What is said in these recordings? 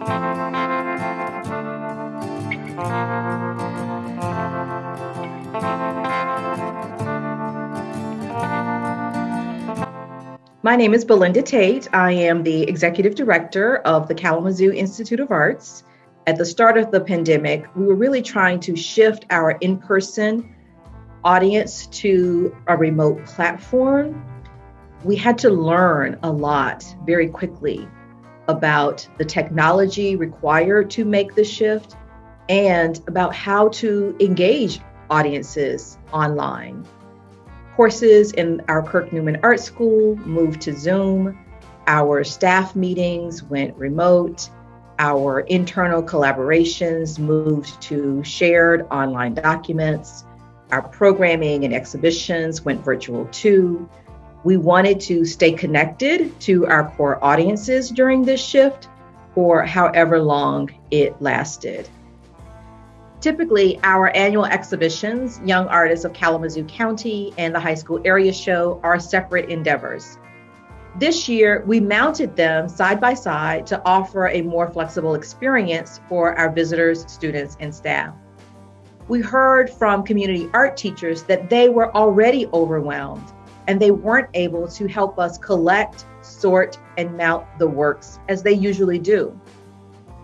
My name is Belinda Tate. I am the executive director of the Kalamazoo Institute of Arts. At the start of the pandemic, we were really trying to shift our in person audience to a remote platform. We had to learn a lot very quickly about the technology required to make the shift and about how to engage audiences online. Courses in our Kirk Newman Art School moved to Zoom. Our staff meetings went remote. Our internal collaborations moved to shared online documents. Our programming and exhibitions went virtual too. We wanted to stay connected to our core audiences during this shift for however long it lasted. Typically, our annual exhibitions, Young Artists of Kalamazoo County and the High School Area Show, are separate endeavors. This year, we mounted them side by side to offer a more flexible experience for our visitors, students, and staff. We heard from community art teachers that they were already overwhelmed and they weren't able to help us collect, sort, and mount the works as they usually do.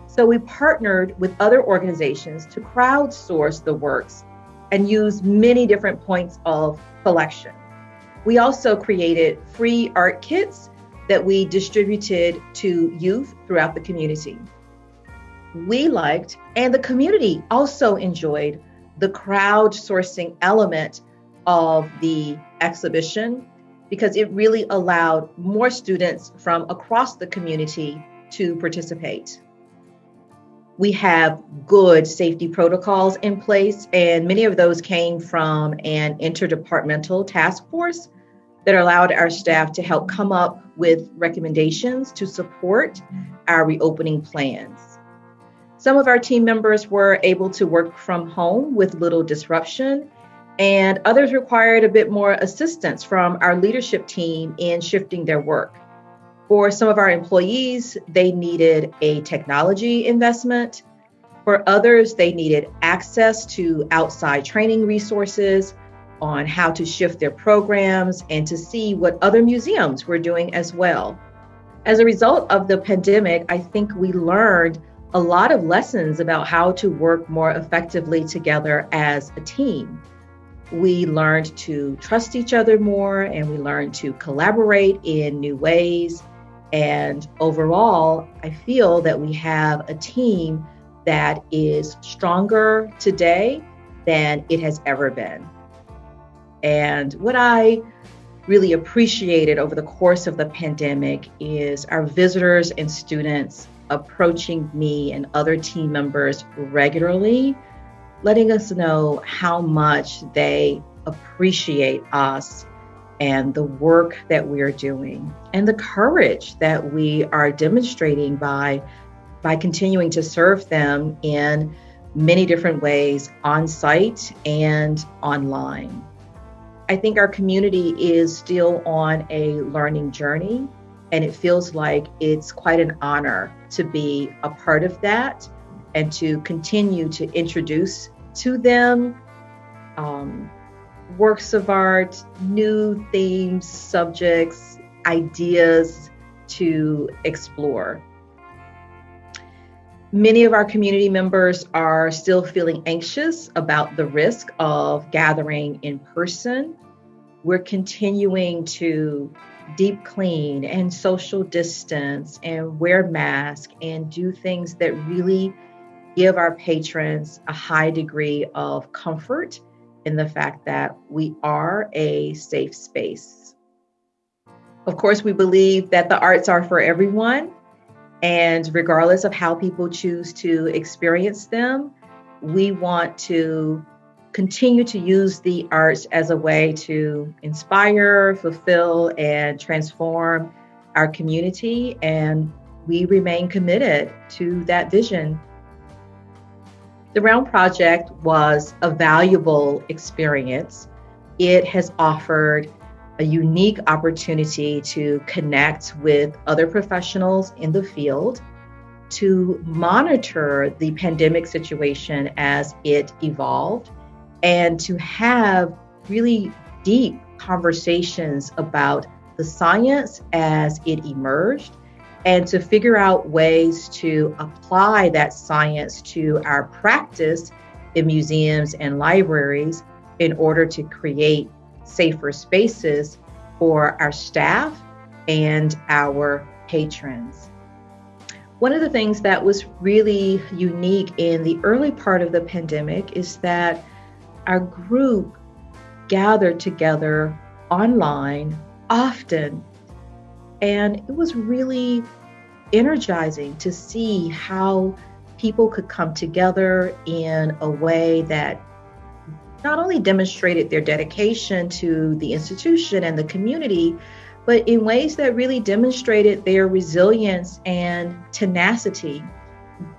So we partnered with other organizations to crowdsource the works and use many different points of collection. We also created free art kits that we distributed to youth throughout the community. We liked, and the community also enjoyed, the crowdsourcing element of the exhibition because it really allowed more students from across the community to participate. We have good safety protocols in place, and many of those came from an interdepartmental task force that allowed our staff to help come up with recommendations to support our reopening plans. Some of our team members were able to work from home with little disruption, and others required a bit more assistance from our leadership team in shifting their work. For some of our employees, they needed a technology investment. For others, they needed access to outside training resources on how to shift their programs and to see what other museums were doing as well. As a result of the pandemic, I think we learned a lot of lessons about how to work more effectively together as a team. We learned to trust each other more and we learned to collaborate in new ways. And overall, I feel that we have a team that is stronger today than it has ever been. And what I really appreciated over the course of the pandemic is our visitors and students approaching me and other team members regularly, letting us know how much they appreciate us and the work that we are doing and the courage that we are demonstrating by by continuing to serve them in many different ways on site and online. I think our community is still on a learning journey and it feels like it's quite an honor to be a part of that and to continue to introduce to them um, works of art, new themes, subjects, ideas to explore. Many of our community members are still feeling anxious about the risk of gathering in person. We're continuing to deep clean and social distance and wear masks and do things that really give our patrons a high degree of comfort in the fact that we are a safe space. Of course, we believe that the arts are for everyone, and regardless of how people choose to experience them, we want to continue to use the arts as a way to inspire, fulfill, and transform our community. And we remain committed to that vision the REALM Project was a valuable experience. It has offered a unique opportunity to connect with other professionals in the field. to monitor the pandemic situation as it evolved and to have really deep conversations about the science as it emerged and to figure out ways to apply that science to our practice in museums and libraries in order to create safer spaces for our staff and our patrons. One of the things that was really unique in the early part of the pandemic is that our group gathered together online often. And it was really energizing to see how people could come together in a way that not only demonstrated their dedication to the institution and the community, but in ways that really demonstrated their resilience and tenacity.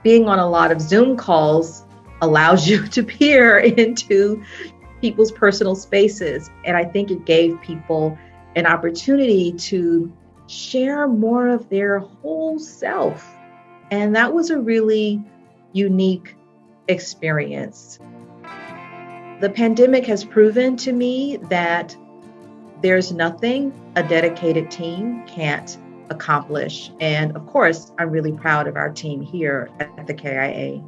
Being on a lot of Zoom calls allows you to peer into people's personal spaces. And I think it gave people an opportunity to share more of their whole self. And that was a really unique experience. The pandemic has proven to me that there's nothing a dedicated team can't accomplish. And of course, I'm really proud of our team here at the KIA.